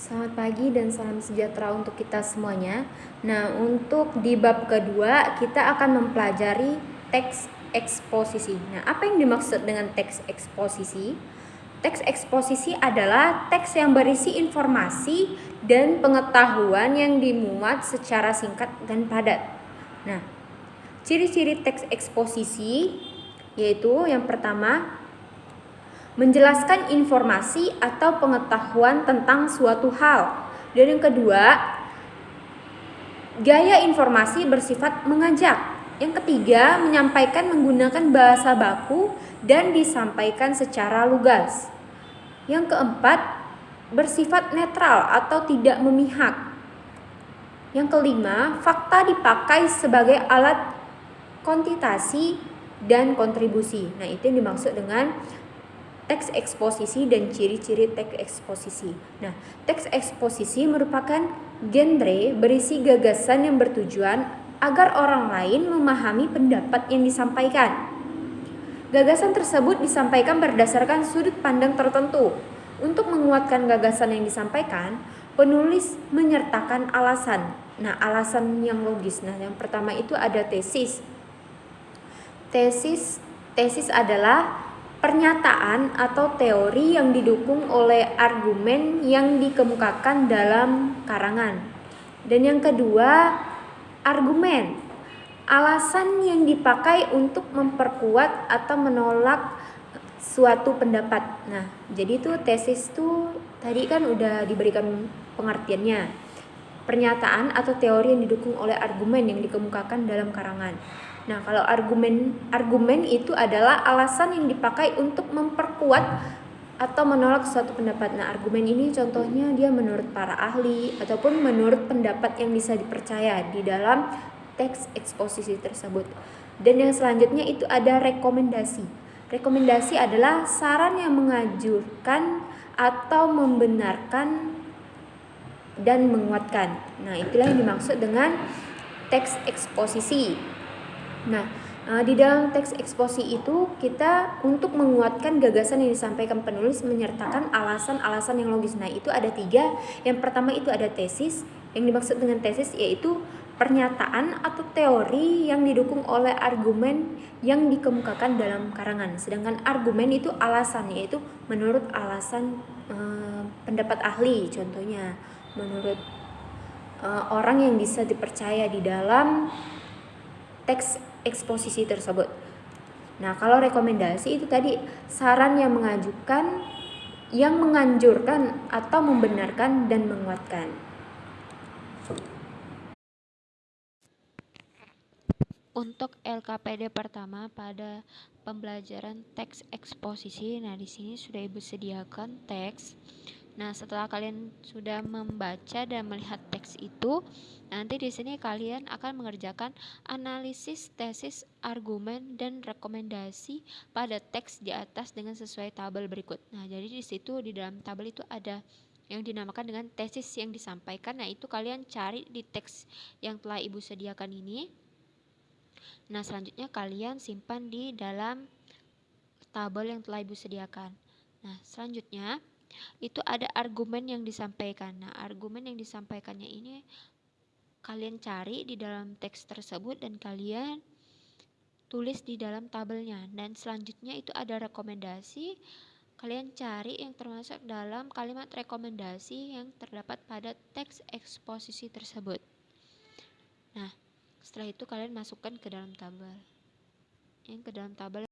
Selamat pagi dan salam sejahtera untuk kita semuanya. Nah, untuk di bab kedua kita akan mempelajari teks eksposisi. Nah, apa yang dimaksud dengan teks eksposisi? Teks eksposisi adalah teks yang berisi informasi dan pengetahuan yang dimuat secara singkat dan padat. Nah, ciri-ciri teks eksposisi yaitu yang pertama menjelaskan informasi atau pengetahuan tentang suatu hal. Dan yang kedua, gaya informasi bersifat mengajak. Yang ketiga, menyampaikan menggunakan bahasa baku dan disampaikan secara lugas. Yang keempat, bersifat netral atau tidak memihak. Yang kelima, fakta dipakai sebagai alat kuantitasi dan kontribusi. Nah, itu yang dimaksud dengan teks eksposisi dan ciri-ciri teks eksposisi. Nah, teks eksposisi merupakan genre berisi gagasan yang bertujuan agar orang lain memahami pendapat yang disampaikan. Gagasan tersebut disampaikan berdasarkan sudut pandang tertentu. Untuk menguatkan gagasan yang disampaikan, penulis menyertakan alasan. Nah, alasan yang logis. Nah, yang pertama itu ada tesis. Tesis tesis adalah pernyataan atau teori yang didukung oleh argumen yang dikemukakan dalam karangan. Dan yang kedua, argumen. Alasan yang dipakai untuk memperkuat atau menolak suatu pendapat. Nah, jadi itu tesis itu tadi kan udah diberikan pengertiannya. Pernyataan atau teori yang didukung oleh argumen yang dikemukakan dalam karangan. Nah, kalau argumen argumen itu adalah alasan yang dipakai untuk memperkuat atau menolak suatu pendapat. Nah, argumen ini contohnya dia menurut para ahli ataupun menurut pendapat yang bisa dipercaya di dalam teks eksposisi tersebut. Dan yang selanjutnya itu ada rekomendasi. Rekomendasi adalah saran yang mengajukan atau membenarkan dan menguatkan. Nah, itulah yang dimaksud dengan teks eksposisi. Nah, eh, di dalam teks eksposi itu kita untuk menguatkan gagasan yang disampaikan penulis menyertakan alasan-alasan yang logis. Nah, itu ada tiga. Yang pertama itu ada tesis. Yang dimaksud dengan tesis yaitu pernyataan atau teori yang didukung oleh argumen yang dikemukakan dalam karangan. Sedangkan argumen itu alasan yaitu menurut alasan eh, pendapat ahli contohnya menurut eh, orang yang bisa dipercaya di dalam teks eksposisi tersebut. Nah, kalau rekomendasi itu tadi saran yang mengajukan, yang menganjurkan atau membenarkan dan menguatkan. Untuk LKPD pertama pada pembelajaran teks eksposisi, nah di sini sudah Ibu sediakan teks Nah, setelah kalian sudah membaca dan melihat teks itu, nanti di sini kalian akan mengerjakan analisis tesis, argumen, dan rekomendasi pada teks di atas dengan sesuai tabel berikut. Nah, jadi di situ di dalam tabel itu ada yang dinamakan dengan tesis yang disampaikan. Nah, itu kalian cari di teks yang telah Ibu sediakan ini. Nah, selanjutnya kalian simpan di dalam tabel yang telah Ibu sediakan. Nah, selanjutnya itu ada argumen yang disampaikan. Nah, argumen yang disampaikannya ini kalian cari di dalam teks tersebut dan kalian tulis di dalam tabelnya. Dan selanjutnya itu ada rekomendasi. Kalian cari yang termasuk dalam kalimat rekomendasi yang terdapat pada teks eksposisi tersebut. Nah, setelah itu kalian masukkan ke dalam tabel. Yang ke dalam tabel